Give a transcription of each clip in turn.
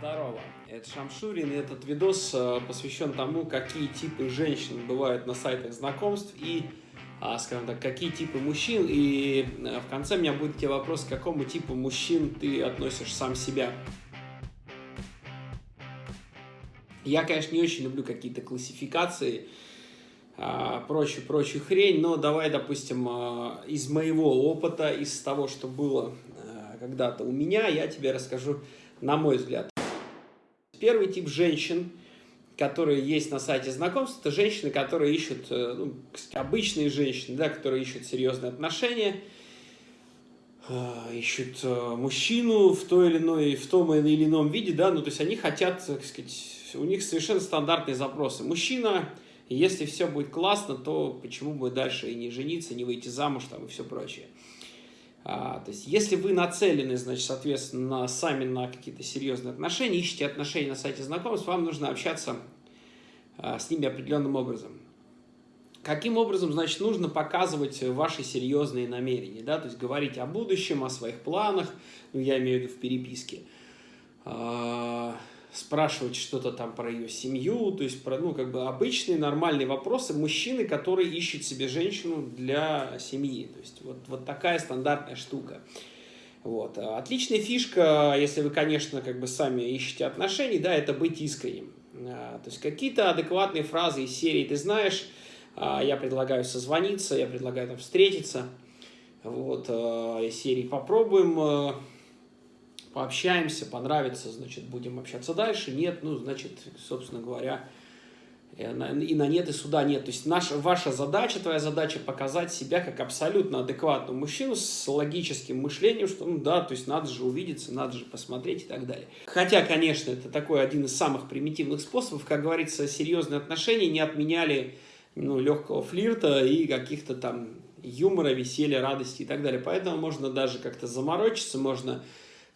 Здорово, это Шамшурин, и этот видос э, посвящен тому, какие типы женщин бывают на сайтах знакомств и, а, скажем так, какие типы мужчин. И э, в конце у меня будет тебе вопрос, к какому типу мужчин ты относишь сам себя. Я, конечно, не очень люблю какие-то классификации, а, прочую, прочую хрень, но давай, допустим, а, из моего опыта, из того, что было э, когда-то у меня, я тебе расскажу, на мой взгляд. Первый тип женщин, которые есть на сайте знакомств, это женщины, которые ищут, э, ну, обычные женщины, да, которые ищут серьезные отношения, э, ищут э, мужчину в той или иной, в том или ином виде, да, ну, то есть они хотят, так сказать, у них совершенно стандартные запросы. Мужчина, если все будет классно, то почему бы дальше и не жениться, не выйти замуж там и все прочее. А, то есть, если вы нацелены, значит, соответственно, сами на какие-то серьезные отношения, ищете отношения на сайте знакомств, вам нужно общаться а, с ними определенным образом. Каким образом, значит, нужно показывать ваши серьезные намерения, да, то есть говорить о будущем, о своих планах, ну, я имею в виду в переписке, а, спрашивать что-то там про ее семью, то есть про, ну, как бы обычные нормальные вопросы мужчины, которые ищут себе женщину для семьи. То есть вот, вот такая стандартная штука. Вот. Отличная фишка, если вы, конечно, как бы сами ищете отношений, да, это быть искренним. А, то есть какие-то адекватные фразы из серии «ты знаешь», а, я предлагаю созвониться, я предлагаю там встретиться, вот, а, из серии «попробуем пообщаемся, понравится, значит, будем общаться дальше, нет, ну, значит, собственно говоря, и на нет, и сюда нет. То есть наша, ваша задача, твоя задача показать себя как абсолютно адекватного мужчину с логическим мышлением, что, ну да, то есть надо же увидеться, надо же посмотреть и так далее. Хотя, конечно, это такой один из самых примитивных способов, как говорится, серьезные отношения не отменяли ну, легкого флирта и каких-то там юмора, веселья, радости и так далее. Поэтому можно даже как-то заморочиться, можно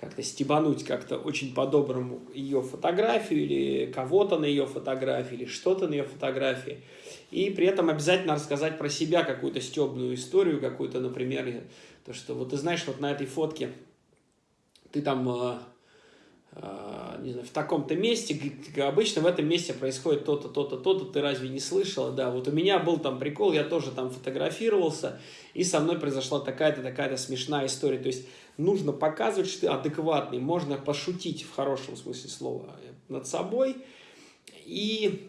как-то стебануть как-то очень по-доброму ее фотографию или кого-то на ее фотографии или что-то на ее фотографии. И при этом обязательно рассказать про себя какую-то стебную историю, какую-то, например, то, что вот ты знаешь, вот на этой фотке ты там а, не знаю, в таком-то месте, обычно в этом месте происходит то-то, то-то, то-то, ты разве не слышала? Да, вот у меня был там прикол, я тоже там фотографировался, и со мной произошла такая-то, такая-то смешная история. То есть нужно показывать, что ты адекватный, можно пошутить в хорошем смысле слова над собой, и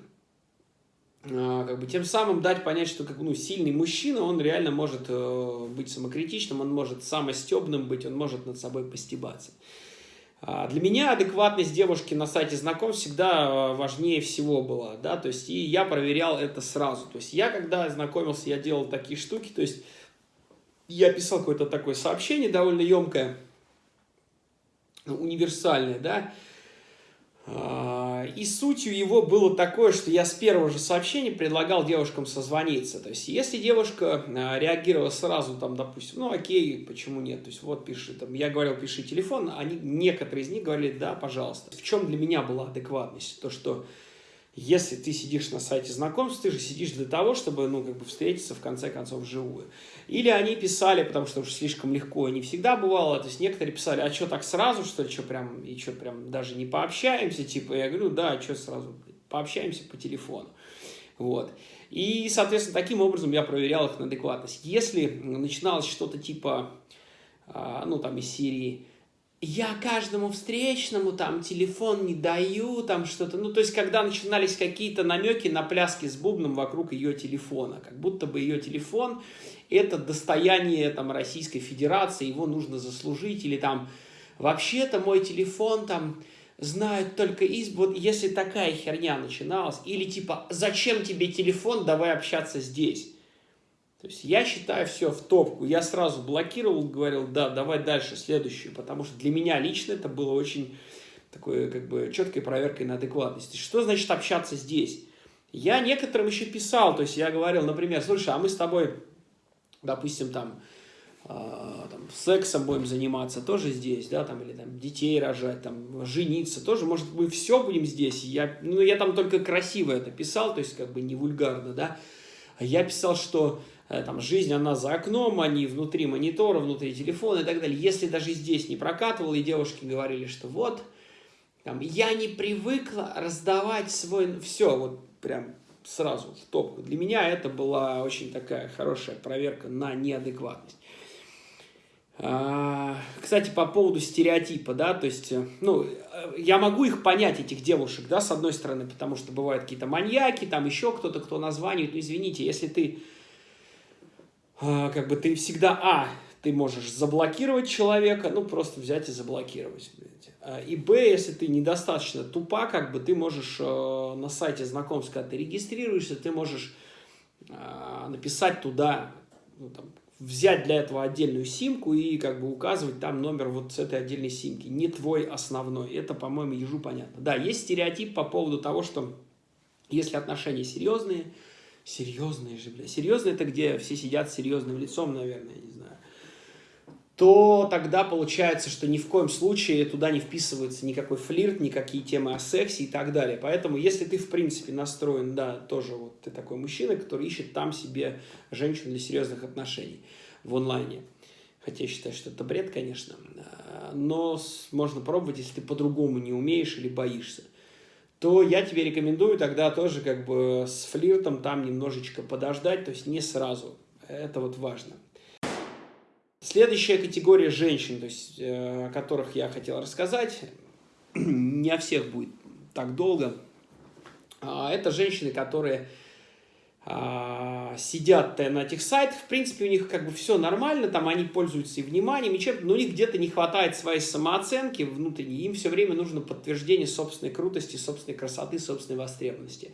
а, как бы тем самым дать понять, что как, ну, сильный мужчина, он реально может э, быть самокритичным, он может самостебным быть, он может над собой постебаться. А, для меня адекватность девушки на сайте знакомств всегда а, важнее всего была, да, то есть и я проверял это сразу, то есть я когда знакомился, я делал такие штуки, то есть я писал какое-то такое сообщение довольно емкое, универсальное, да, а, и сутью его было такое, что я с первого же сообщения предлагал девушкам созвониться. То есть, если девушка а, реагировала сразу, там, допустим, ну, окей, почему нет? То есть, вот, пиши, там, я говорил, пиши телефон, они, некоторые из них говорили, да, пожалуйста. В чем для меня была адекватность? То, что если ты сидишь на сайте знакомств, ты же сидишь для того, чтобы, ну, как бы встретиться в конце концов вживую. Или они писали, потому что уж слишком легко, не всегда бывало, то есть некоторые писали, а что так сразу, что ли, что прям, и что прям даже не пообщаемся, типа, я говорю, да, что сразу, пообщаемся по телефону. Вот. И, соответственно, таким образом я проверял их на адекватность. Если начиналось что-то типа, а, ну, там, из серии я каждому встречному там телефон не даю, там что-то. Ну, то есть, когда начинались какие-то намеки на пляски с бубном вокруг ее телефона, как будто бы ее телефон – это достояние там Российской Федерации, его нужно заслужить, или там вообще-то мой телефон там знают только из... Вот если такая херня начиналась, или типа «Зачем тебе телефон? Давай общаться здесь». То есть я считаю все в топку. Я сразу блокировал, говорил, да, давай дальше, следующую, потому что для меня лично это было очень такой, как бы, четкой проверкой на адекватность. Что значит общаться здесь? Я некоторым еще писал, то есть я говорил, например, слушай, а мы с тобой, допустим, там, э, там сексом будем заниматься тоже здесь, да, там, или там детей рожать, там, жениться тоже, может, мы все будем здесь. Я, ну, я там только красиво это писал, то есть как бы не вульгарно, да. Я писал, что там, жизнь, она за окном, они внутри монитора, внутри телефона и так далее. Если даже здесь не прокатывало, и девушки говорили, что вот, там, я не привыкла раздавать свой... Все, вот прям сразу в топку. Для меня это была очень такая хорошая проверка на неадекватность. А, кстати, по поводу стереотипа, да, то есть, э, ну, я могу их понять, этих девушек, да, с одной стороны, потому что бывают какие-то маньяки, там еще кто-то, кто названивает, ну, извините, если ты, как бы, ты всегда, а, ты можешь заблокировать человека, ну, просто взять и заблокировать, а, и б, если ты недостаточно тупа, как бы, ты можешь э, на сайте знакомств, когда ты регистрируешься, ты можешь написать туда, ну, там, взять для этого отдельную симку и как бы указывать там номер вот с этой отдельной симки, не твой основной. Это, по-моему, ежу понятно. Да, есть стереотип по поводу того, что если отношения серьезные, серьезные же, бля, серьезные это где все сидят с серьезным лицом, наверное, я не знаю то тогда получается, что ни в коем случае туда не вписывается никакой флирт, никакие темы о сексе и так далее. Поэтому, если ты, в принципе, настроен, да, тоже вот ты такой мужчина, который ищет там себе женщину для серьезных отношений в онлайне. Хотя я считаю, что это бред, конечно. Но можно пробовать, если ты по-другому не умеешь или боишься то я тебе рекомендую тогда тоже как бы с флиртом там немножечко подождать, то есть не сразу. Это вот важно. Следующая категория женщин, то есть, э, о которых я хотел рассказать, не о всех будет так долго, а, это женщины, которые сидят на этих сайтах, в принципе, у них как бы все нормально, там они пользуются и вниманием, и чем, но у них где-то не хватает своей самооценки внутренней, им все время нужно подтверждение собственной крутости, собственной красоты, собственной востребованности.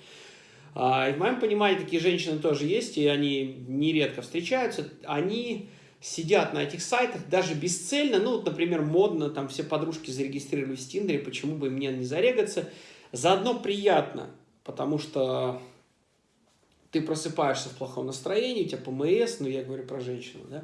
А, и в моем понимании такие женщины тоже есть, и они нередко встречаются, они сидят на этих сайтах даже бесцельно, ну, вот, например, модно, там все подружки зарегистрировались в Тиндере, почему бы мне не зарегаться. Заодно приятно, потому что ты просыпаешься в плохом настроении, у тебя ПМС, ну, я говорю про женщину, да,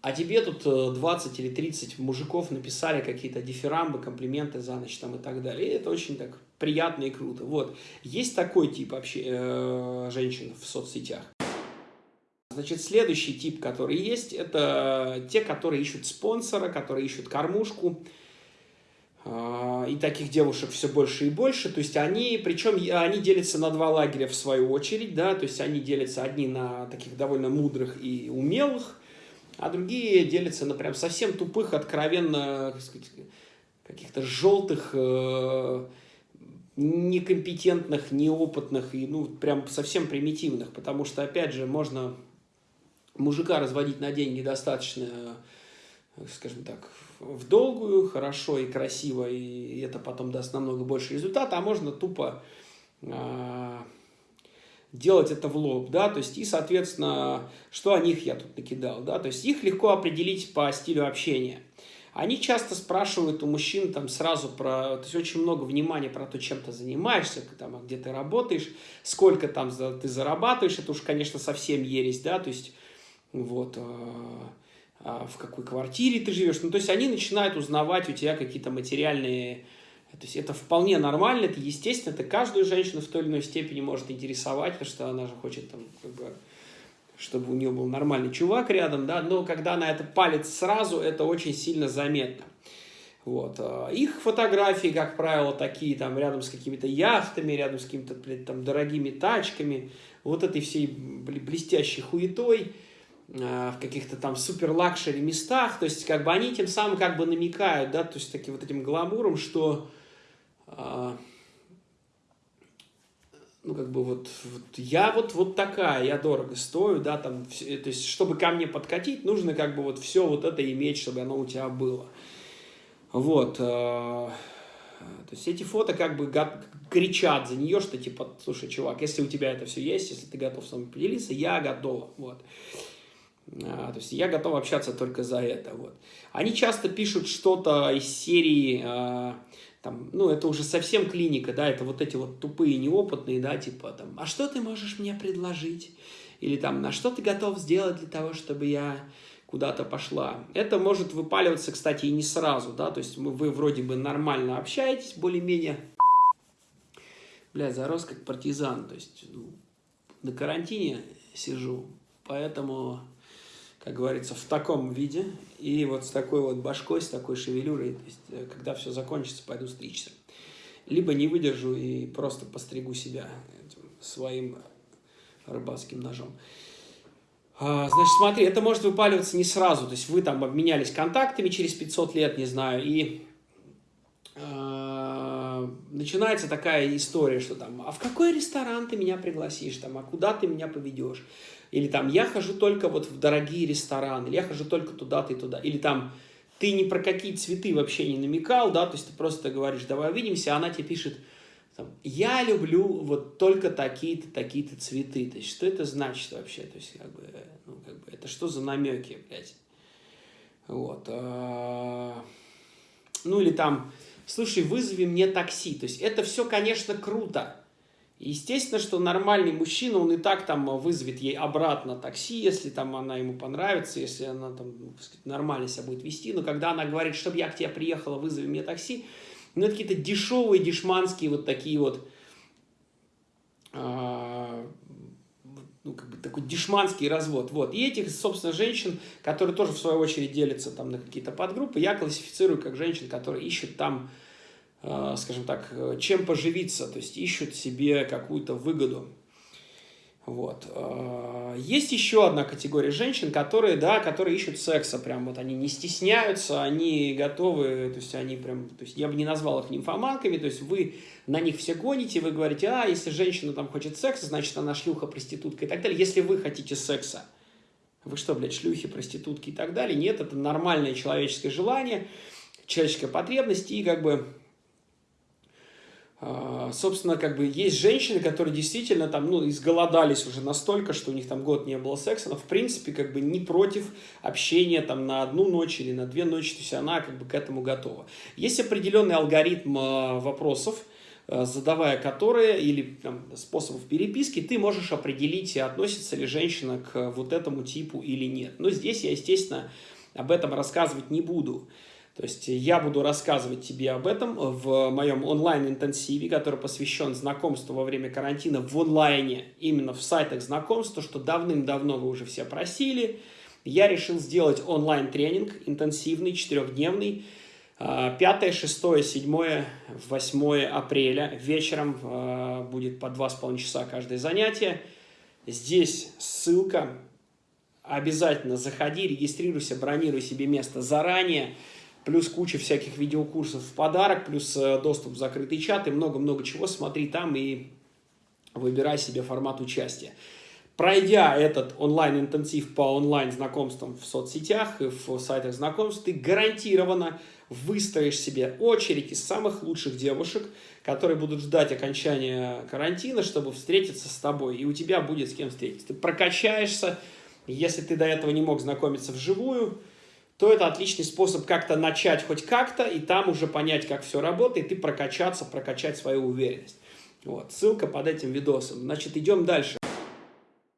а тебе тут 20 э, или 30 мужиков написали какие-то дифирамбы, комплименты за ночь там и так далее. И это очень так приятно и круто. Вот. Есть такой тип вообще э, женщин в соцсетях. Значит, следующий тип, который есть, это те, которые ищут спонсора, которые ищут кормушку. А, и таких девушек все больше и больше. То есть они, причем они делятся на два лагеря в свою очередь, да, то есть они делятся одни на таких довольно мудрых и умелых, а другие делятся на прям совсем тупых, откровенно, каких-то желтых, э, некомпетентных, неопытных и, ну, прям совсем примитивных, потому что, опять же, можно мужика разводить на деньги достаточно, скажем так, в долгую, хорошо и красиво, и это потом даст намного больше результата, а можно тупо э, делать это в лоб, да, то есть и, соответственно, что о них я тут накидал, да, то есть их легко определить по стилю общения. Они часто спрашивают у мужчин там сразу про, то есть очень много внимания про то, чем ты занимаешься, там, а где ты работаешь, сколько там ты зарабатываешь, это уж, конечно, совсем ересь, да, то есть вот, а в какой квартире ты живешь. Ну, то есть они начинают узнавать у тебя какие-то материальные... То есть это вполне нормально, это естественно, это каждую женщину в той или иной степени может интересовать, потому что она же хочет там, как бы, чтобы у нее был нормальный чувак рядом, да, но когда она это палит сразу, это очень сильно заметно. Вот. А, их фотографии, как правило, такие там рядом с какими-то яхтами, рядом с какими-то там дорогими тачками, вот этой всей блестящей хуетой – в каких-то там супер luxury местах, то есть как бы они тем самым как бы намекают, да, то есть таким вот этим гламуром, что э, ну как бы вот, вот я вот вот такая, я дорого стою, да, там, то есть чтобы ко мне подкатить, нужно как бы вот все вот это иметь, чтобы оно у тебя было, вот. Э, то есть эти фото как бы кричат за нее, что типа, слушай, чувак, если у тебя это все есть, если ты готов со мной поделиться, я готова, вот. А, то есть я готов общаться только за это. Вот. Они часто пишут что-то из серии, а, там, ну, это уже совсем клиника, да, это вот эти вот тупые, неопытные, да, типа, там, а что ты можешь мне предложить? Или там, на что ты готов сделать для того, чтобы я куда-то пошла? Это может выпаливаться, кстати, и не сразу, да, то есть вы вроде бы нормально общаетесь, более-менее, бля, зарос как партизан, то есть ну, на карантине сижу, поэтому как говорится, в таком виде, и вот с такой вот башкой, с такой шевелюрой, то есть, э, когда все закончится, пойду стричься. либо не выдержу и просто постригу себя своим рыбацким ножом. А, значит, смотри, это может выпаливаться не сразу, то есть вы там обменялись контактами через 500 лет, не знаю, и э, начинается такая история, что там, а в какой ресторан ты меня пригласишь, там, а куда ты меня поведешь, или там, я хожу только вот в дорогие рестораны, или я хожу только туда-то и туда, или там, ты ни про какие цветы вообще не намекал, да, то есть ты просто говоришь, давай увидимся, а она тебе пишет, там, я люблю вот только такие-то, такие-то цветы. То есть, что это значит вообще? То есть, как бы, ну, как бы, это что за намеки, блядь? Вот. А, ну, или там, слушай, вызови мне такси. То есть, это все, конечно, круто. Естественно, что нормальный мужчина, он и так там вызовет ей обратно такси, если там она ему понравится, если она там ну, сказать, нормально себя будет вести. Но когда она говорит, чтобы я к тебе приехала, вызови мне такси, ну, это какие-то дешевые, дешманские вот такие вот, бы такой дешманский развод. Вот. И этих, собственно, женщин, которые тоже, в свою очередь, делятся там на какие-то подгруппы, я классифицирую как женщин, которые ищут там, а, скажем так, чем поживиться, то есть ищут себе какую-то выгоду. Вот. А, есть еще одна категория женщин, которые, да, которые ищут секса, прям вот они не стесняются, они готовы, то есть они прям, то есть я бы не назвал их нимфоманками, то есть вы на них все гоните, вы говорите, а, если женщина там хочет секса, значит она шлюха, проститутка и так далее. Если вы хотите секса, вы что, блядь, шлюхи, проститутки и так далее? Нет, это нормальное человеческое желание, человеческая потребность и как бы собственно, как бы есть женщины, которые действительно там, ну, изголодались уже настолько, что у них там год не было секса, но в принципе как бы не против общения там на одну ночь или на две ночи, то есть она как бы к этому готова. Есть определенный алгоритм а, вопросов, а, задавая которые, или там, способов переписки, ты можешь определить, относится ли женщина к вот этому типу или нет. Но здесь я, естественно, об этом рассказывать не буду. То есть я буду рассказывать тебе об этом в моем онлайн-интенсиве, который посвящен знакомству во время карантина в онлайне, именно в сайтах знакомств, то, что давным-давно вы уже все просили. Я решил сделать онлайн-тренинг интенсивный, четырехдневный, 5, 6, 7, 8 апреля. Вечером а, будет по 2,5 часа каждое занятие. Здесь ссылка. Обязательно заходи, регистрируйся, бронируй себе место заранее плюс куча всяких видеокурсов в подарок, плюс э, доступ в закрытый чат и много-много чего. Смотри там и выбирай себе формат участия. Пройдя этот онлайн-интенсив по онлайн-знакомствам в соцсетях и в сайтах знакомств, ты гарантированно выстроишь себе очередь из самых лучших девушек, которые будут ждать окончания карантина, чтобы встретиться с тобой. И у тебя будет с кем встретиться. Ты прокачаешься, если ты до этого не мог знакомиться вживую, то это отличный способ как-то начать хоть как-то, и там уже понять, как все работает, и прокачаться, прокачать свою уверенность. Вот, ссылка под этим видосом. Значит, идем дальше.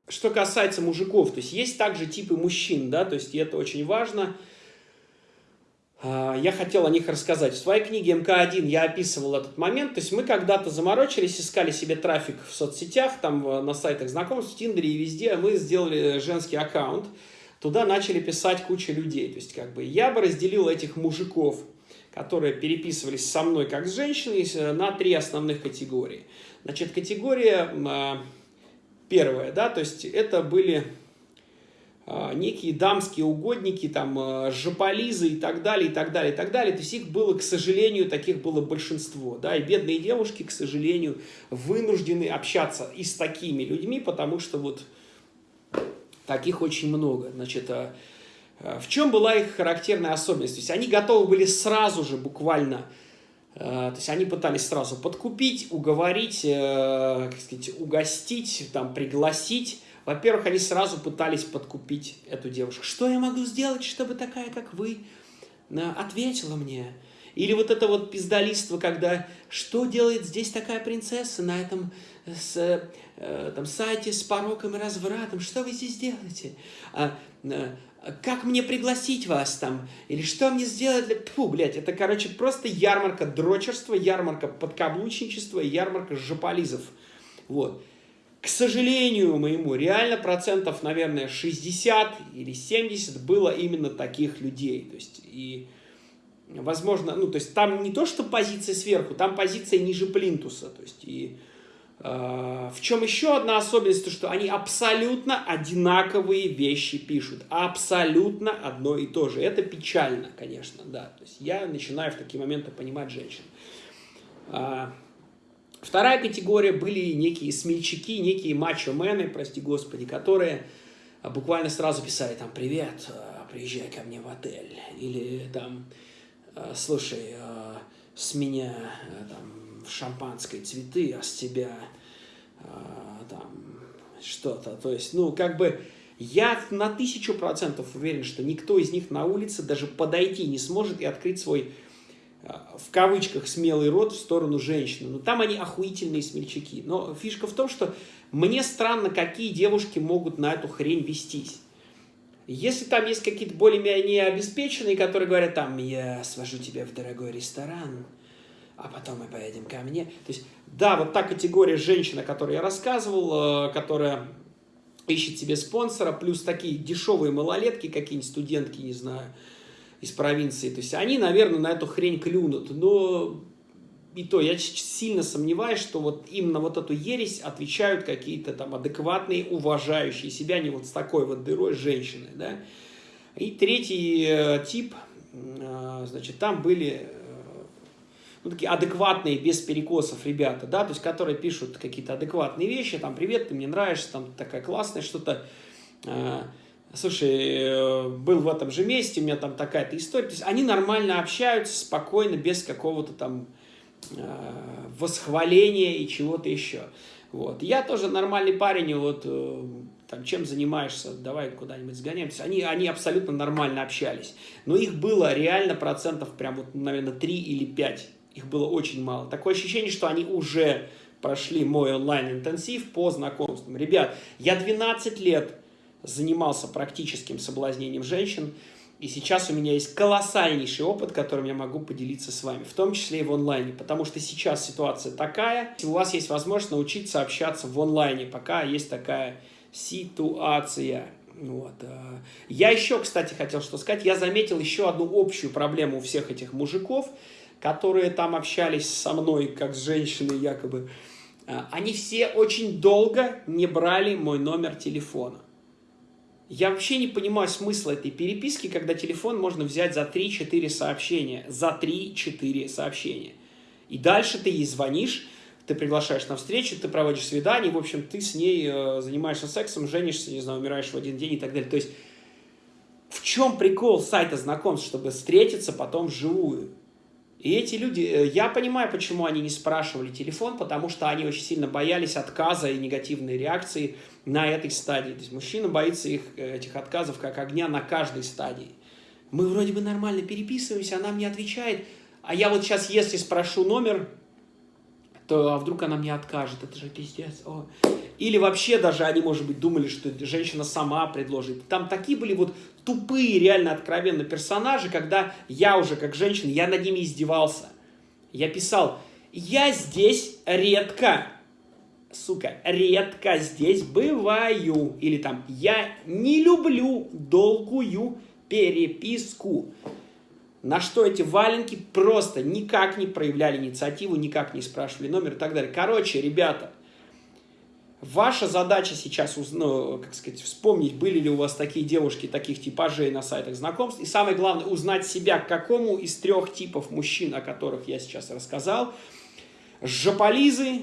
Что касается мужиков, то есть есть также типы мужчин, да, то есть и это очень важно. А, я хотел о них рассказать. В своей книге МК-1 я описывал этот момент. То есть мы когда-то заморочились, искали себе трафик в соцсетях, там на сайтах знакомств, в Тиндере и везде. Мы сделали женский аккаунт туда начали писать куча людей. То есть, как бы, я бы разделил этих мужиков, которые переписывались со мной как с женщиной, на три основных категории. Значит, категория а, первая, да, то есть это были а, некие дамские угодники, там, а, жополизы и так далее, и так далее, и так далее. То есть их было, к сожалению, таких было большинство, да, и бедные девушки, к сожалению, вынуждены общаться и с такими людьми, потому что вот Таких очень много. Значит, э, э, в чем была их характерная особенность? То есть они готовы были сразу же буквально, э, то есть они пытались сразу подкупить, уговорить, как сказать, угостить, там, пригласить. Во-первых, они сразу пытались подкупить эту девушку. Что я могу сделать, чтобы такая, как вы, ответила мне? Или вот это вот пиздолиство, когда что делает здесь такая принцесса на этом с, э, там, сайте с пороком и развратом, что вы здесь делаете? А, а, как мне пригласить вас там? Или что мне сделать для... Фу, блядь, это, короче, просто ярмарка дрочерства, ярмарка подкаблучничества, ярмарка жополизов. Вот. К сожалению моему, реально процентов, наверное, 60 или 70 было именно таких людей. То есть, и возможно, ну, то есть там не то, что позиция сверху, там позиция ниже плинтуса, то есть и в чем еще одна особенность, то что они абсолютно одинаковые вещи пишут, абсолютно одно и то же, это печально, конечно, да, то есть я начинаю в такие моменты понимать женщин. А, вторая категория были некие смельчаки, некие мачо-мены, прости господи, которые буквально сразу писали там «Привет, э, приезжай ко мне в отель» или там слушай, с меня там шампанское цветы, а с тебя там что-то. То есть, ну, как бы я на тысячу процентов уверен, что никто из них на улице даже подойти не сможет и открыть свой в кавычках смелый рот в сторону женщины. Но там они охуительные смельчаки. Но фишка в том, что мне странно, какие девушки могут на эту хрень вестись. Если там есть какие-то более-менее обеспеченные, которые говорят, там, я свожу тебя в дорогой ресторан, а потом мы поедем ко мне. То есть, да, вот та категория женщин, о которой я рассказывал, э, которая ищет себе спонсора, плюс такие дешевые малолетки, какие-нибудь студентки, не знаю, из провинции. То есть, они, наверное, на эту хрень клюнут. Но и то я сильно сомневаюсь, что вот именно вот эту ересь отвечают какие-то там адекватные, уважающие себя, не вот с такой вот дырой женщины, да. И третий э, тип, э, значит, там были ну, такие адекватные, без перекосов ребята, да, то есть, которые пишут какие-то адекватные вещи, там, привет, ты мне нравишься, там, такая классная, что-то, э, слушай, э, был в этом же месте, у меня там такая-то история, то есть, они нормально общаются, спокойно, без какого-то там Э, восхваления и чего-то еще. Вот. Я тоже нормальный парень, вот э, там, чем занимаешься, давай куда-нибудь сгоняемся. Они, они абсолютно нормально общались. Но их было реально процентов прям, вот, наверное, 3 или 5. Их было очень мало. Такое ощущение, что они уже прошли мой онлайн-интенсив по знакомствам. Ребят, я 12 лет занимался практическим соблазнением женщин. И сейчас у меня есть колоссальнейший опыт, которым я могу поделиться с вами, в том числе и в онлайне, потому что сейчас ситуация такая, у вас есть возможность научиться общаться в онлайне, пока есть такая ситуация. Вот. Э. Я еще, кстати, хотел что сказать, я заметил еще одну общую проблему у всех этих мужиков, которые там общались со мной, как с женщиной якобы. Э, они все очень долго не брали мой номер телефона. Я вообще не понимаю смысла этой переписки, когда телефон можно взять за 3-4 сообщения. За 3-4 сообщения. И дальше ты ей звонишь, ты приглашаешь на встречу, ты проводишь свидание, в общем, ты с ней э, занимаешься сексом, женишься, не знаю, умираешь в один день и так далее. То есть, в чем прикол сайта знакомств, чтобы встретиться потом вживую? И эти люди, э, я понимаю, почему они не спрашивали телефон, потому что они очень сильно боялись отказа и негативной реакции на этой стадии. То есть мужчина боится их, э, этих отказов как огня на каждой стадии. Мы вроде бы нормально переписываемся, она мне отвечает, а я вот сейчас, если спрошу номер, то а вдруг она мне откажет, это же пиздец. О. Или вообще даже они, может быть, думали, что женщина сама предложит. Там такие были вот тупые, реально откровенно персонажи, когда я уже как женщина, я над ними издевался. Я писал, я здесь редко, сука, редко здесь бываю. Или там, я не люблю долгую переписку. На что эти валенки просто никак не проявляли инициативу, никак не спрашивали номер и так далее. Короче, ребята, ваша задача сейчас, ну, как сказать, вспомнить, были ли у вас такие девушки, таких типажей на сайтах знакомств. И самое главное, узнать себя, к какому из трех типов мужчин, о которых я сейчас рассказал. Жополизы,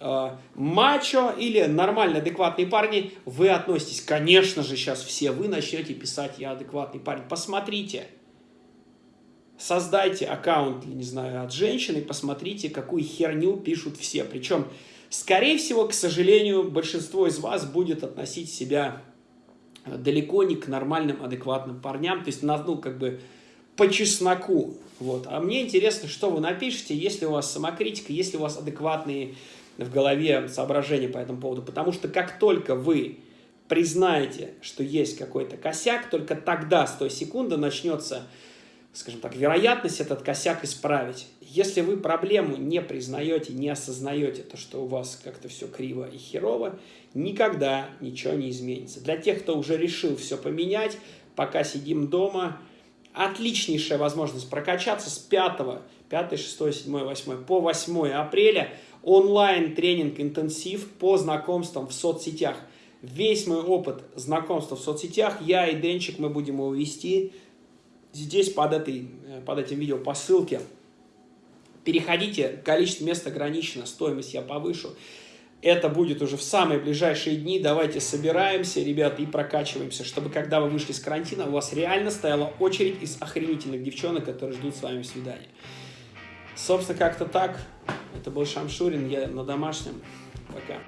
э, мачо или нормальные, адекватные парни, вы относитесь. Конечно же, сейчас все вы начнете писать «я адекватный парень». Посмотрите создайте аккаунт, не знаю, от женщины, посмотрите, какую херню пишут все. Причем, скорее всего, к сожалению, большинство из вас будет относить себя э, далеко не к нормальным, адекватным парням, то есть, ну, как бы, по чесноку. Вот. А мне интересно, что вы напишете, если у вас самокритика, если у вас адекватные в голове соображения по этому поводу. Потому что как только вы признаете, что есть какой-то косяк, только тогда, с той секунды, начнется скажем так, вероятность этот косяк исправить. Если вы проблему не признаете, не осознаете, то, что у вас как-то все криво и херово, никогда ничего не изменится. Для тех, кто уже решил все поменять, пока сидим дома, отличнейшая возможность прокачаться с 5, 5, 6, 7, 8 по 8 апреля. Онлайн-тренинг интенсив по знакомствам в соцсетях. Весь мой опыт знакомства в соцсетях, я и Денчик, мы будем его вести здесь под, этой, под этим видео по ссылке. Переходите, количество мест ограничено, стоимость я повышу. Это будет уже в самые ближайшие дни. Давайте собираемся, ребята, и прокачиваемся, чтобы когда вы вышли с карантина, у вас реально стояла очередь из охренительных девчонок, которые ждут с вами свидания. Собственно, как-то так. Это был Шамшурин, я на домашнем. Пока.